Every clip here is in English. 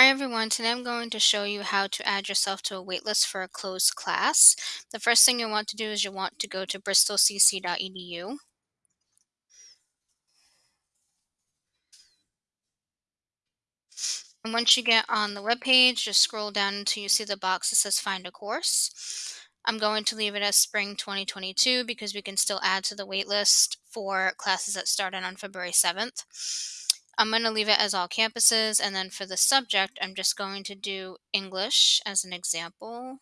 Hi everyone, today I'm going to show you how to add yourself to a waitlist for a closed class. The first thing you want to do is you want to go to bristolcc.edu. And once you get on the web page, just scroll down until you see the box that says find a course. I'm going to leave it as spring 2022 because we can still add to the waitlist for classes that started on February 7th. I'm going to leave it as all campuses and then for the subject I'm just going to do English as an example.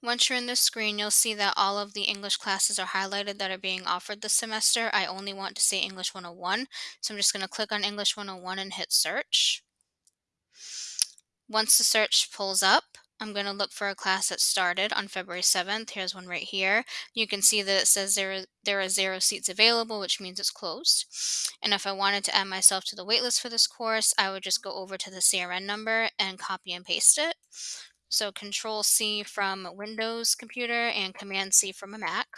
Once you're in this screen, you'll see that all of the English classes are highlighted that are being offered this semester. I only want to say English 101, so I'm just going to click on English 101 and hit search. Once the search pulls up, I'm going to look for a class that started on February 7th. Here's one right here. You can see that it says there, there are zero seats available, which means it's closed. And if I wanted to add myself to the waitlist for this course, I would just go over to the CRN number and copy and paste it. So Control C from a Windows computer and Command C from a Mac.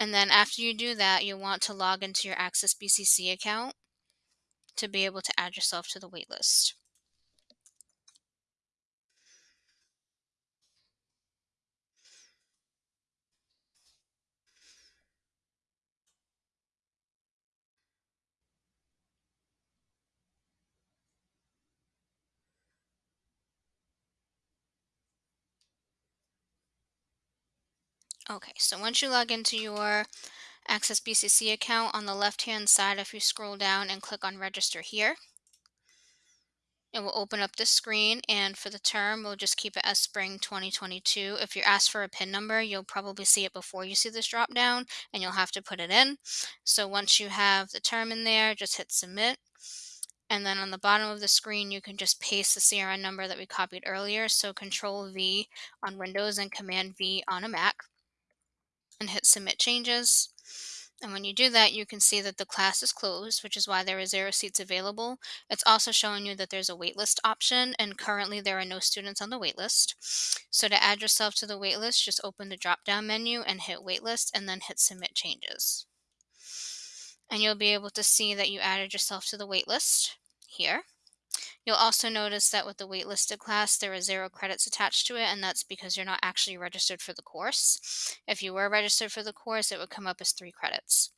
And then after you do that, you'll want to log into your Access BCC account to be able to add yourself to the waitlist. Okay, so once you log into your Access BCC account on the left hand side, if you scroll down and click on register here, it will open up this screen and for the term, we'll just keep it as spring 2022. If you're asked for a PIN number, you'll probably see it before you see this drop down and you'll have to put it in. So once you have the term in there, just hit submit. And then on the bottom of the screen, you can just paste the CRN number that we copied earlier. So Control V on Windows and Command V on a Mac and hit submit changes. And when you do that, you can see that the class is closed, which is why there are zero seats available. It's also showing you that there's a waitlist option, and currently there are no students on the waitlist. So to add yourself to the waitlist, just open the drop-down menu and hit waitlist, and then hit submit changes. And you'll be able to see that you added yourself to the waitlist here. You'll also notice that with the waitlisted class, there are zero credits attached to it, and that's because you're not actually registered for the course. If you were registered for the course, it would come up as three credits.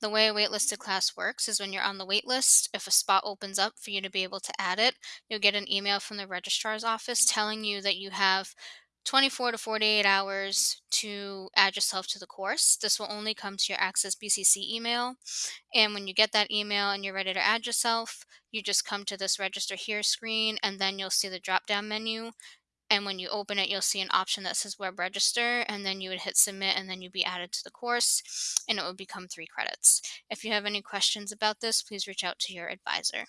The way a waitlisted class works is when you're on the waitlist, if a spot opens up for you to be able to add it, you'll get an email from the registrar's office telling you that you have 24 to 48 hours to add yourself to the course. This will only come to your Access BCC email. And when you get that email and you're ready to add yourself, you just come to this register here screen and then you'll see the drop down menu. And when you open it, you'll see an option that says web register and then you would hit submit and then you'd be added to the course and it would become three credits. If you have any questions about this, please reach out to your advisor.